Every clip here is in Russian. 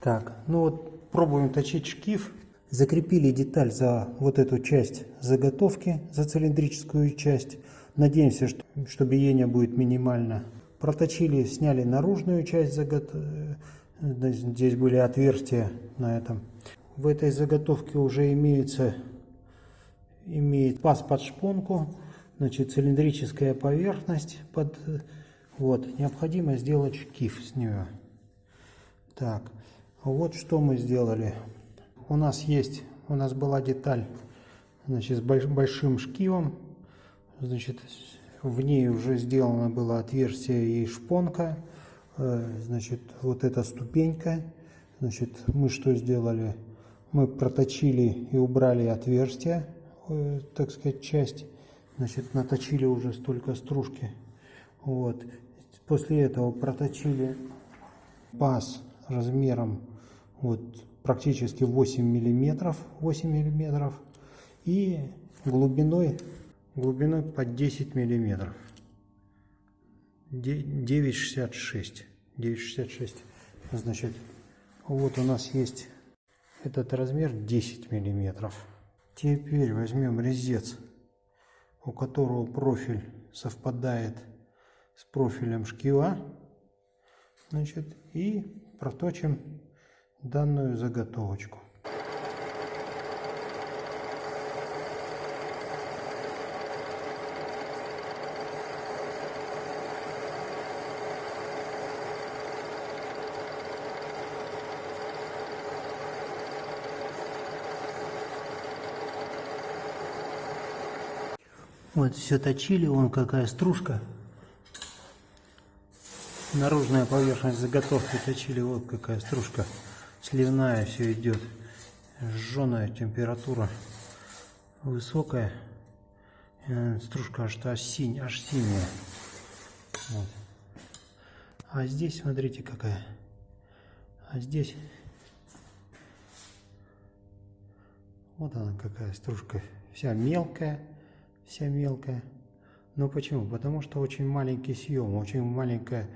Так, ну вот пробуем точить шкив. Закрепили деталь за вот эту часть заготовки, за цилиндрическую часть. Надеемся, что, что биение будет минимально. Проточили, сняли наружную часть заготовки. Здесь были отверстия на этом. В этой заготовке уже имеется имеет паз под шпонку, значит цилиндрическая поверхность под вот необходимо сделать шкив с нее. Так, вот что мы сделали. У нас есть, у нас была деталь, значит, с большим шкивом, значит, в ней уже сделано было отверстие и шпонка, э, значит, вот эта ступенька, значит, мы что сделали? Мы проточили и убрали отверстие, э, так сказать, часть, значит, наточили уже столько стружки, вот. После этого проточили паз размером вот практически 8 миллиметров, 8 миллиметров и глубиной, глубиной под 10 миллиметров. 9,66. 9,66. Значит, вот у нас есть этот размер 10 миллиметров. Теперь возьмем резец, у которого профиль совпадает с профилем шкива. Значит, и проточим данную заготовочку. Вот все точили, вон какая стружка. Наружная поверхность заготовки точили, вот какая стружка сливная все идет. Жженая температура высокая. Э, стружка аж, аж, синь, аж синяя. Вот. А здесь, смотрите, какая. А здесь вот она какая стружка. Вся мелкая вся мелкая. Но почему? Потому что очень маленький съем, очень маленькая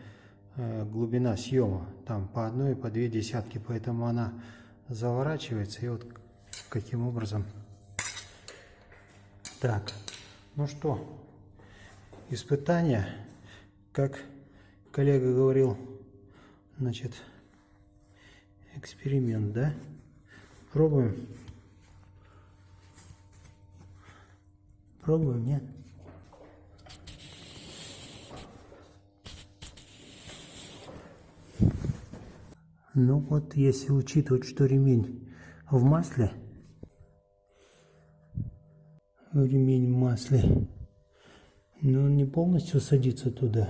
глубина съема. Там по одной, по две десятки, поэтому она заворачивается. И вот каким образом. Так, ну что, испытание, как коллега говорил, значит, эксперимент, да? Пробуем. Пробуем, нет? Ну вот, если учитывать, что ремень в масле, ремень в масле, но он не полностью садится туда.